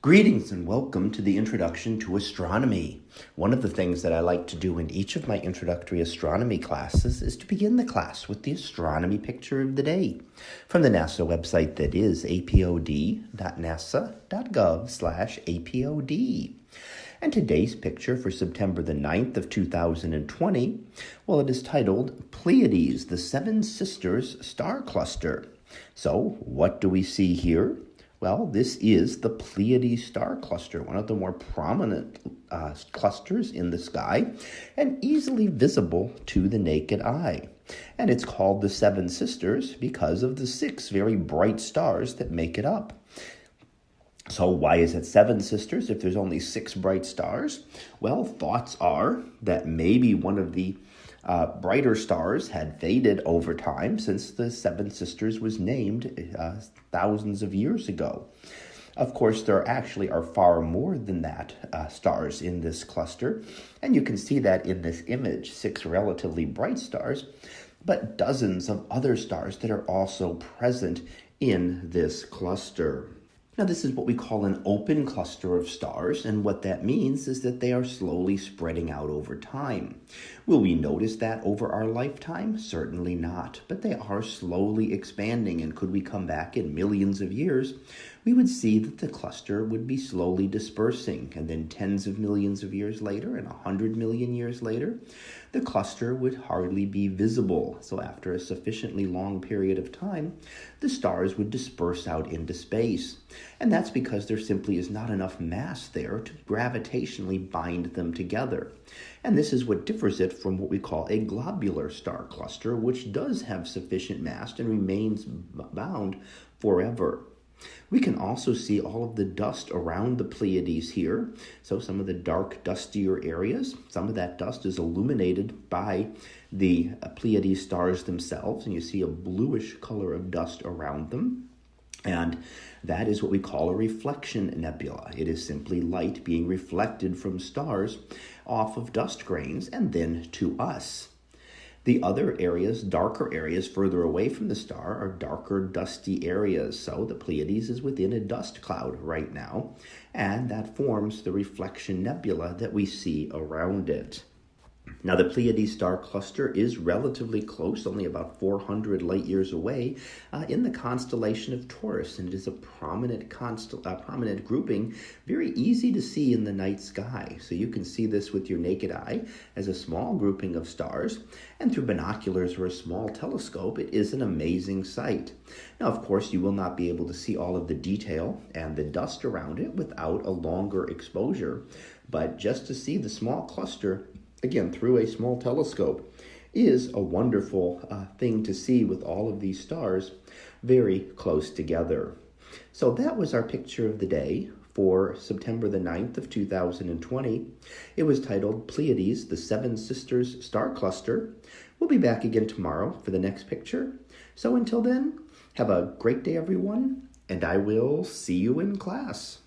Greetings and welcome to the Introduction to Astronomy. One of the things that I like to do in each of my introductory astronomy classes is to begin the class with the astronomy picture of the day from the NASA website that is apod.nasa.gov/apod. And today's picture for September the 9th of 2020, well it is titled Pleiades, the Seven Sisters Star Cluster. So, what do we see here? Well, this is the Pleiades star cluster, one of the more prominent uh, clusters in the sky and easily visible to the naked eye. And it's called the Seven Sisters because of the six very bright stars that make it up. So, why is it seven sisters if there's only six bright stars? Well, thoughts are that maybe one of the uh, brighter stars had faded over time since the Seven Sisters was named uh, thousands of years ago. Of course, there actually are far more than that uh, stars in this cluster, and you can see that in this image six relatively bright stars, but dozens of other stars that are also present in this cluster. Now, this is what we call an open cluster of stars, and what that means is that they are slowly spreading out over time. Will we notice that over our lifetime? Certainly not, but they are slowly expanding, and could we come back in millions of years, we would see that the cluster would be slowly dispersing, and then tens of millions of years later, and a hundred million years later, the cluster would hardly be visible. So, after a sufficiently long period of time, the stars would disperse out into space. And that's because there simply is not enough mass there to gravitationally bind them together. And this is what differs it from what we call a globular star cluster, which does have sufficient mass and remains bound forever. We can also see all of the dust around the Pleiades here. So some of the dark, dustier areas, some of that dust is illuminated by the uh, Pleiades stars themselves, and you see a bluish color of dust around them. And that is what we call a reflection nebula. It is simply light being reflected from stars off of dust grains and then to us. The other areas, darker areas further away from the star, are darker, dusty areas. So the Pleiades is within a dust cloud right now, and that forms the reflection nebula that we see around it. Now, the Pleiades star cluster is relatively close, only about 400 light years away, uh, in the constellation of Taurus, and it is a prominent, constel- uh, prominent grouping, very easy to see in the night sky. So you can see this with your naked eye as a small grouping of stars, and through binoculars or a small telescope, it is an amazing sight. Now, of course, you will not be able to see all of the detail and the dust around it without a longer exposure, but just to see the small cluster again, through a small telescope, is a wonderful uh, thing to see with all of these stars very close together. So that was our picture of the day for September the 9th of 2020. It was titled Pleiades, the Seven Sisters Star Cluster. We'll be back again tomorrow for the next picture. So until then, have a great day, everyone, and I will see you in class.